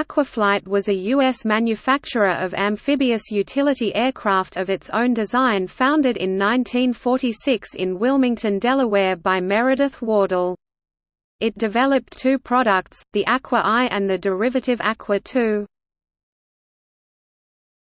Aquaflight was a U.S. manufacturer of amphibious utility aircraft of its own design founded in 1946 in Wilmington, Delaware by Meredith Wardle. It developed two products, the Aqua I and the derivative Aqua II.